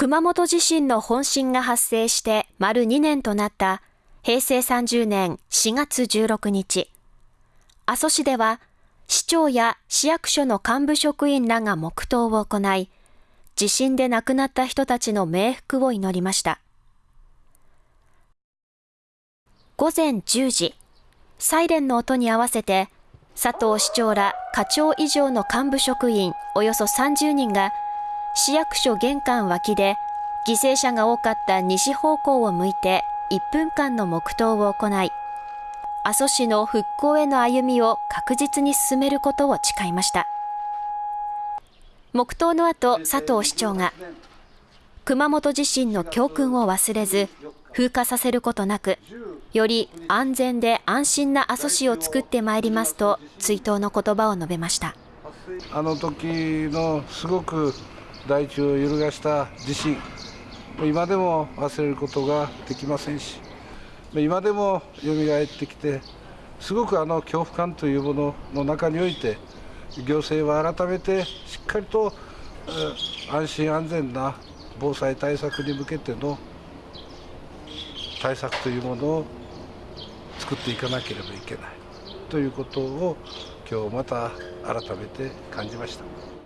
熊本地震の本震が発生して丸2年となった平成30年4月16日、阿蘇市では市長や市役所の幹部職員らが黙祷を行い、地震で亡くなった人たちの冥福を祈りました。午前10時、サイレンの音に合わせて、佐藤市長ら課長以上の幹部職員およそ30人が市役所玄関脇で犠牲者が多かった西方向を向いて1分間の黙祷を行い、阿蘇市の復興への歩みを確実に進めることを誓いました。黙祷の後、佐藤市長が、熊本地震の教訓を忘れず、風化させることなく、より安全で安心な阿蘇市を作ってまいりますと、追悼の言葉を述べました。あの時のすごく大地を揺るがした地震、今でも忘れることができませんし今でも蘇ってきてすごくあの恐怖感というものの中において行政は改めてしっかりと安心安全な防災対策に向けての対策というものを作っていかなければいけないということを今日また改めて感じました。